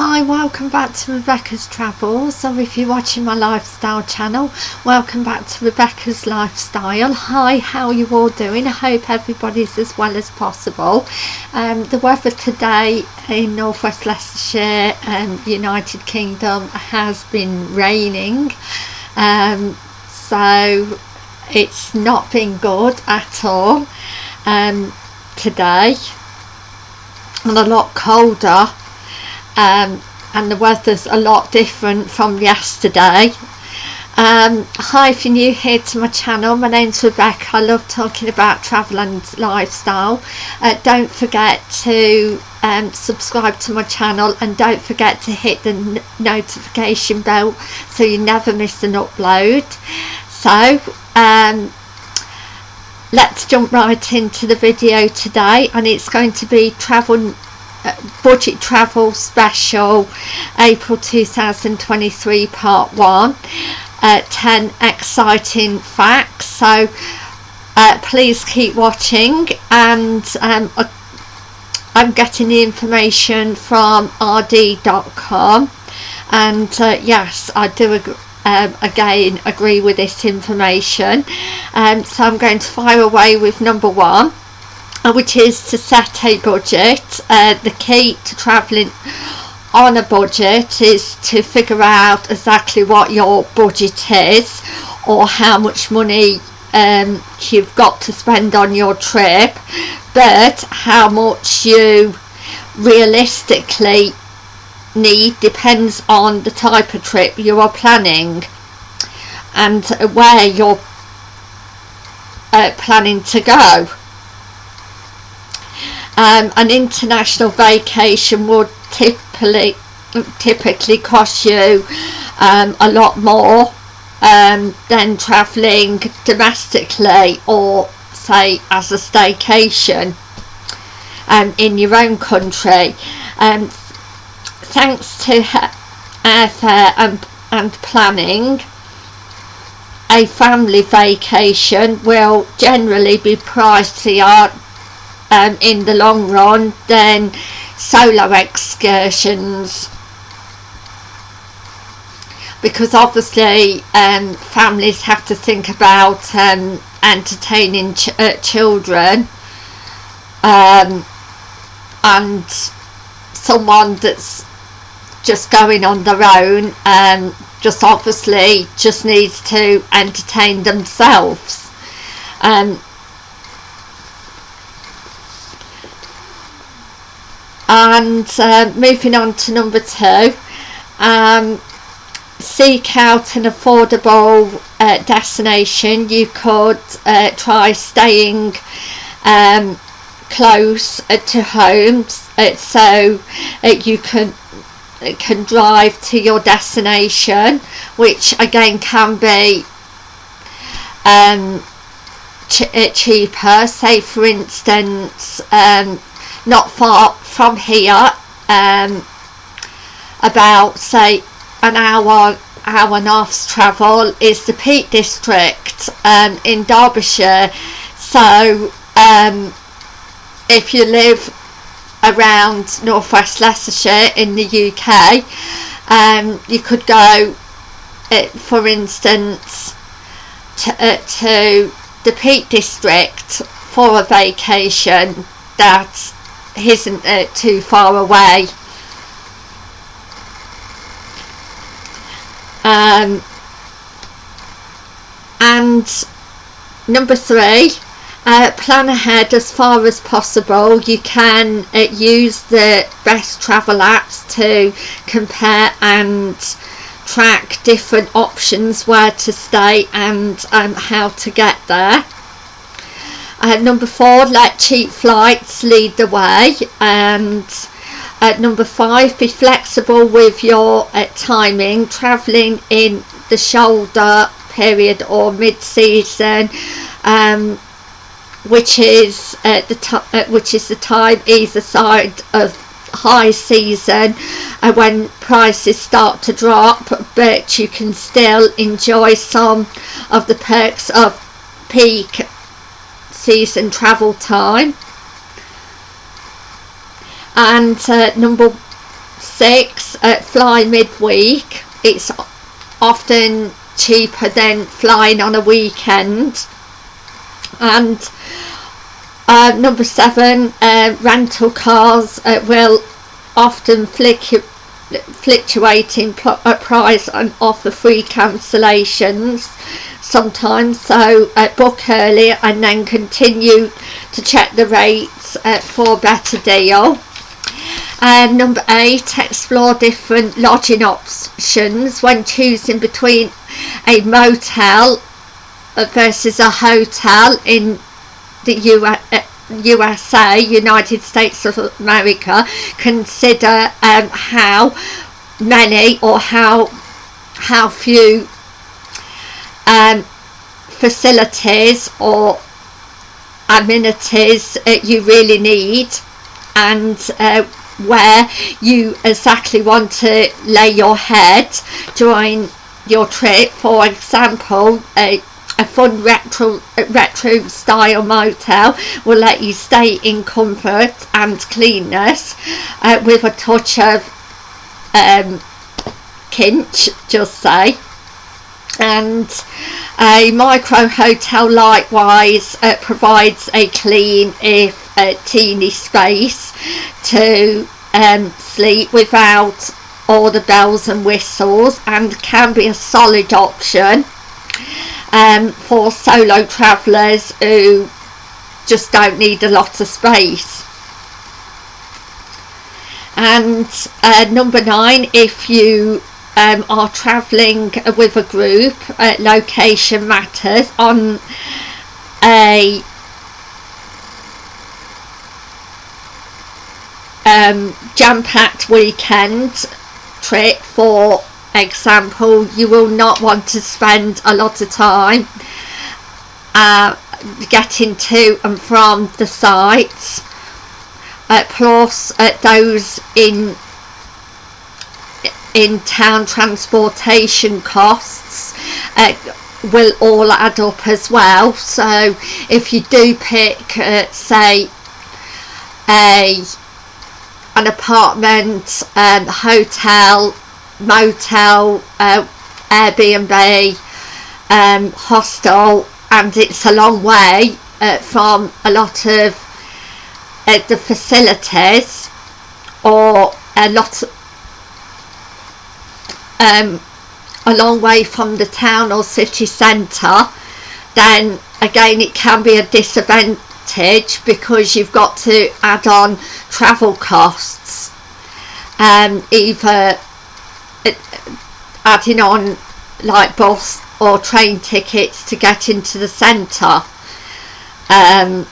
Hi, welcome back to Rebecca's Travels, or if you're watching my lifestyle channel, welcome back to Rebecca's Lifestyle. Hi, how you all doing? I hope everybody's as well as possible. Um, the weather today in northwest Leicestershire and United Kingdom has been raining, um, so it's not been good at all um, today and a lot colder um, and the weather's a lot different from yesterday. Um, hi if you're new here to my channel my name's Rebecca. I love talking about travel and lifestyle. Uh, don't forget to um, subscribe to my channel and don't forget to hit the notification bell so you never miss an upload. So um, let's jump right into the video today and it's going to be travel budget travel special April 2023 part 1 uh, 10 exciting facts. So uh, please keep watching and um, I'm getting the information from rd.com and uh, yes I do agree um, again agree with this information. Um, so I'm going to fire away with number one. uh, which is to set a budget. Uh, the key to travelling on a budget is to figure out exactly what your budget is or how much money um, you've got to spend on your trip but how much you realistically need depends on the type of trip you are planning and where you're uh, planning to go um, an international vacation would typically typically cost you um, a lot more um, than travelling domestically or say as a staycation um, in your own country. Um, thanks to airfare and, and planning a family vacation will generally be pricier um, in the long run than solo excursions. Because obviously um, families have to think about um, entertaining ch uh, children um, and someone that's just going on their own and um, just obviously just needs to entertain themselves. Um, and uh, moving on to number two um, seek out an affordable uh, destination. You could uh, try staying um, close uh, to homes uh, so you can can drive to your destination which again can be um, ch cheaper. Say for instance um, not far from here um, about say an hour hour and a half's travel is the Peak District um, in Derbyshire. So um, if you live around northwest Leicestershire in the UK um, you could go uh, for instance to, uh, to the Peak District for a vacation. That isn't too far away. Um, and number three uh, plan ahead as far as possible. You can uh, use the best travel apps to compare and track different options where to stay and um, how to get there uh, number four, let cheap flights lead the way. And uh, number five, be flexible with your uh, timing. Travelling in the shoulder period or mid-season, um, which is uh, the uh, which is the time either side of high season uh, when prices start to drop but you can still enjoy some of the perks of peak season travel time. And uh, number six uh, fly midweek. It's often cheaper than flying on a weekend. And uh, number seven uh, rental cars uh, will often fluctuate fluctuating uh, price and offer free cancellations sometimes. So book early and then continue to check the rates uh, for better deal. Um, number eight explore different lodging options when choosing between a motel versus a hotel in the US, uh, USA, United States of America, consider um, how many or how how few um, facilities or amenities uh, you really need and uh, where you exactly want to lay your head during your trip. For example a a fun retro retro style motel will let you stay in comfort and cleanness uh, with a touch of um, kinch just say and a micro hotel likewise uh, provides a clean if a teeny space to um, sleep without all the bells and whistles and can be a solid option um, for solo travellers who just don't need a lot of space. And uh, number nine if you um, are travelling with a group uh, location matters on a um, jam-packed weekend trip. For example you will not want to spend a lot of time uh, getting to and from the sites. Uh, plus uh, those in in town transportation costs uh, will all add up as well. So if you do pick uh, say a an apartment um, hotel motel, uh, Airbnb, um, hostel, and it's a long way uh, from a lot of uh, the facilities or a lot um, a long way from the town or city centre then again it can be a disadvantage because you've got to add on travel costs. Um, either adding on like bus or train tickets to get into the centre. Um,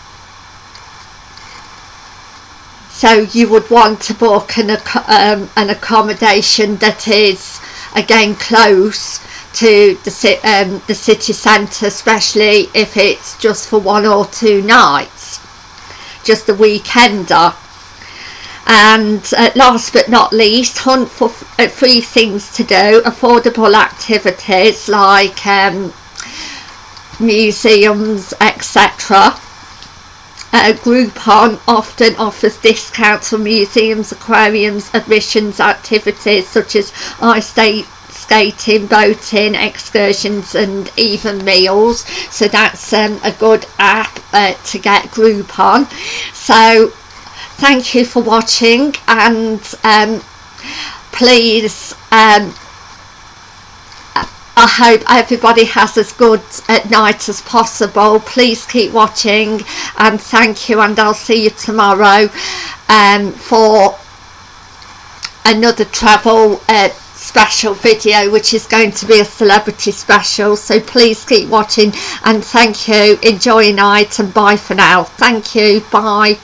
so you would want to book an, um, an accommodation that is again close to the, um, the city centre especially if it's just for one or two nights just a weekender. And uh, last but not least hunt for uh, free things to do affordable activities like um, museums etc uh, Groupon often offers discounts for museums, aquariums, admissions activities such as ice skating, boating, excursions and even meals. So that's um, a good app uh, to get Groupon. So thank you for watching and um, please um, I hope everybody has as good at night as possible. Please keep watching and thank you and I'll see you tomorrow um, for another travel uh, special video which is going to be a celebrity special. So please keep watching and thank you. Enjoy your night and bye for now. Thank you. Bye